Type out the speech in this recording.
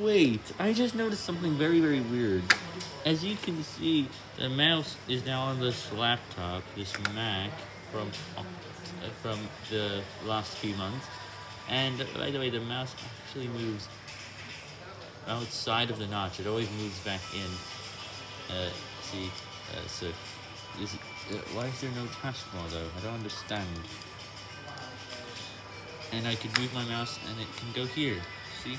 wait, I just noticed something very, very weird. As you can see, the mouse is now on this laptop, this Mac, from uh, from the last few months. And uh, by the way, the mouse actually moves outside of the notch. It always moves back in. Uh, see, uh, so is it, uh, why is there no taskbar though? I don't understand. And I can move my mouse and it can go here. See?